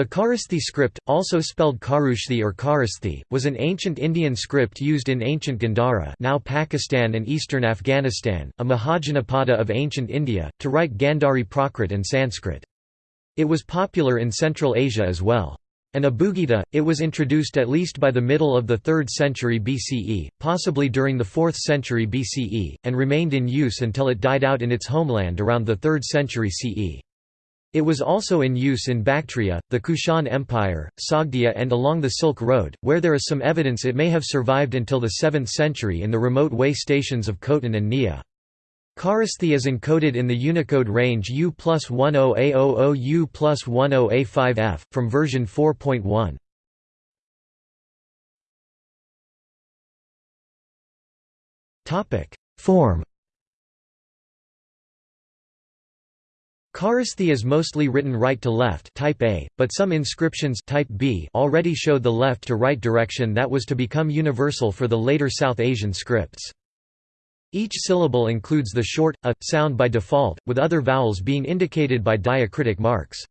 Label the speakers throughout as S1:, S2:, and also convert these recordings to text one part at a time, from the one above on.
S1: The Kharosthi script, also spelled Kharushthi or Kharosthi, was an ancient Indian script used in ancient Gandhara now Pakistan and eastern Afghanistan, a Mahajanapada of ancient India, to write Gandhari Prakrit and Sanskrit. It was popular in Central Asia as well. An Abugida, it was introduced at least by the middle of the 3rd century BCE, possibly during the 4th century BCE, and remained in use until it died out in its homeland around the 3rd century CE. It was also in use in Bactria, the Kushan Empire, Sogdia and along the Silk Road, where there is some evidence it may have survived until the 7th century in the remote way stations of Khotan and Niya. Kharosthi is encoded in the Unicode range U plus 10A00 U plus 10A5F, from version 4.1. Form Kharosthi is mostly written right to left type A, but some inscriptions type B already show the left to right direction that was to become universal for the later South Asian scripts. Each syllable includes the short, a, sound by default, with other vowels being indicated by diacritic marks.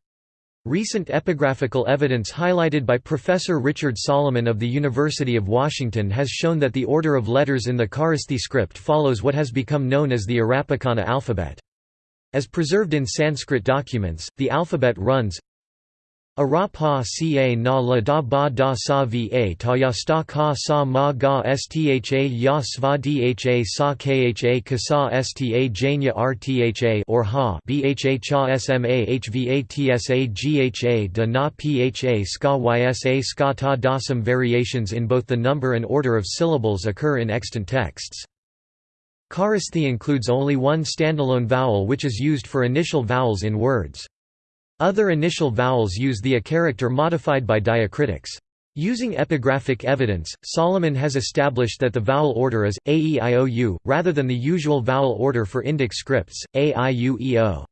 S1: Recent epigraphical evidence highlighted by Professor Richard Salomon of the University of Washington has shown that the order of letters in the Kharosthi script follows what has become known as the Arapacana alphabet. As preserved in Sanskrit documents, the alphabet runs Ara pa ca na la da ba da sa va ta ya sta ka sa ma ga stha ya sva dha sa kha ka sa sta janya rtha or ha bha cha sma hva tsa gha da na pha ska ysa ska ta da Some variations in both the number and order of syllables occur in extant texts. Kharosthi includes only one standalone vowel which is used for initial vowels in words. Other initial vowels use the a character modified by diacritics. Using epigraphic evidence, Salomon has established that the vowel order is, a e i o u, rather than the usual vowel order for Indic scripts, a i u e o.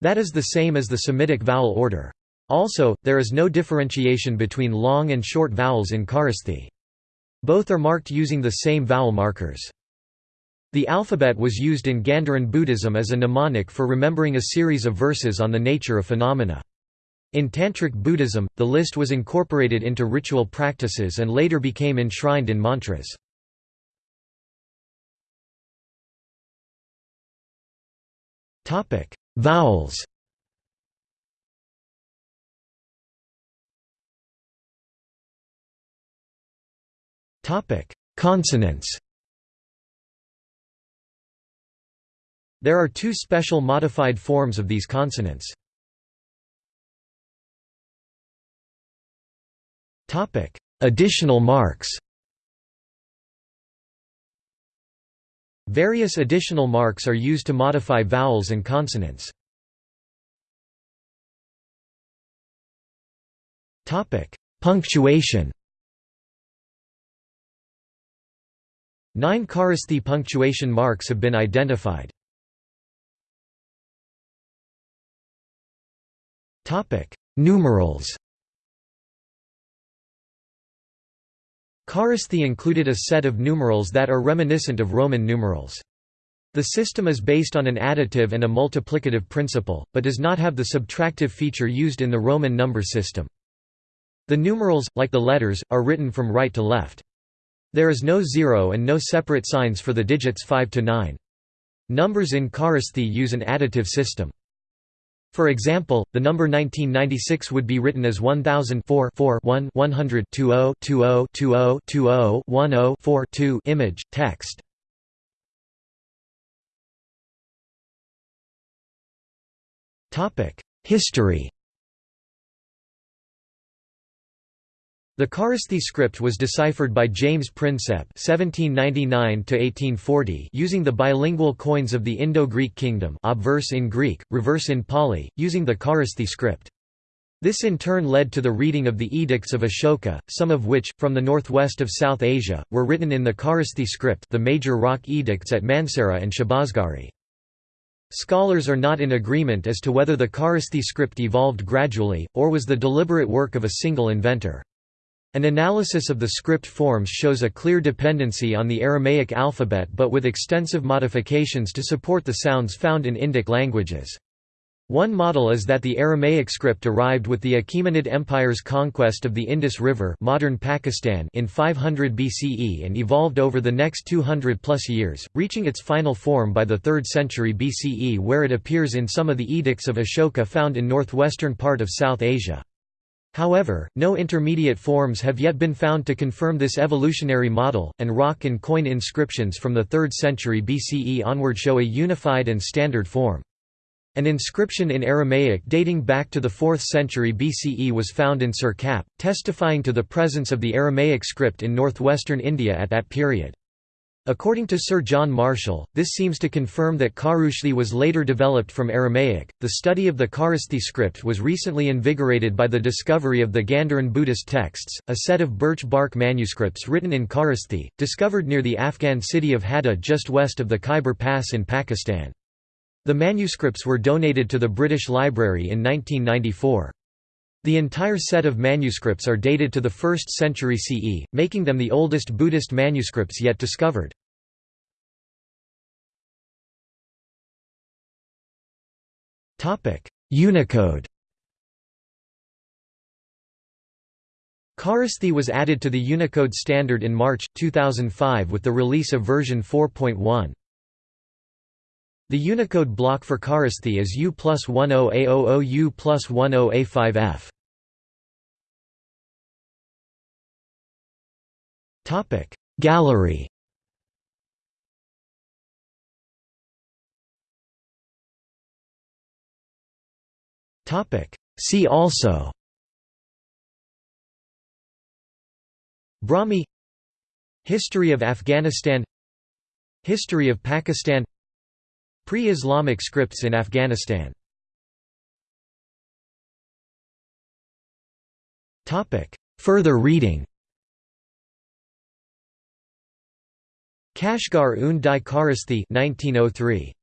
S1: That is the same as the Semitic vowel order. Also, there is no differentiation between long and short vowels in Kharosthi. Both are marked using the same vowel markers. The alphabet was used in Gandharan Buddhism as a mnemonic for remembering a series of verses on the nature of phenomena. In Tantric Buddhism, the list was incorporated into ritual practices and later became enshrined in mantras. Vowels Consonants There are two special modified forms of these consonants. Additional marks Various additional marks are used to modify vowels and consonants. Punctuation Nine Kharosthi punctuation marks have been identified. Topic: Numerals. Kharosthi included a set of numerals that are reminiscent of Roman numerals. The system is based on an additive and a multiplicative principle, but does not have the subtractive feature used in the Roman number system. The numerals, like the letters, are written from right to left. There is no zero and no separate signs for the digits 5 to 9. Numbers in Kharosthi use an additive system. For example, the number 1996 would be written as 1004 1 100 20 20 20 20 10 4 2 image, text. History The Kharosthi script was deciphered by James Prinsep (1799–1840) using the bilingual coins of the Indo-Greek kingdom, obverse in Greek, reverse in Pali, using the Kharosthi script. This in turn led to the reading of the edicts of Ashoka, some of which, from the northwest of South Asia, were written in the Kharosthi script the major rock edicts at Mansehra and Shahbazgarhi. Scholars are not in agreement as to whether the Kharosthi script evolved gradually, or was the deliberate work of a single inventor. An analysis of the script forms shows a clear dependency on the Aramaic alphabet but with extensive modifications to support the sounds found in Indic languages. One model is that the Aramaic script arrived with the Achaemenid Empire's conquest of the Indus River modern Pakistan in 500 BCE and evolved over the next 200-plus years, reaching its final form by the 3rd century BCE where it appears in some of the edicts of Ashoka found in northwestern part of South Asia. However, no intermediate forms have yet been found to confirm this evolutionary model, and rock and coin inscriptions from the 3rd century BCE onward show a unified and standard form. An inscription in Aramaic dating back to the 4th century BCE was found in Sirkap, testifying to the presence of the Aramaic script in northwestern India at that period. According to Sir John Marshall, this seems to confirm that Kharoshthi was later developed from Aramaic. The study of the Kharosthi script was recently invigorated by the discovery of the Gandharan Buddhist texts, a set of birch bark manuscripts written in Kharosthi, discovered near the Afghan city of Hadda just west of the Khyber Pass in Pakistan. The manuscripts were donated to the British Library in 1994. The entire set of manuscripts are dated to the 1st century CE, making them the oldest Buddhist manuscripts yet discovered. Unicode Kharosthi was added to the Unicode standard in March, 2005 with the release of version 4.1. The Unicode block for Kharosthi is U plus 10A00 U plus 10A5F. Gallery. See also. Brahmi. History of Afghanistan. History of Pakistan. Pre-Islamic scripts in Afghanistan. Further reading Kashgar un di Kharosthi 1903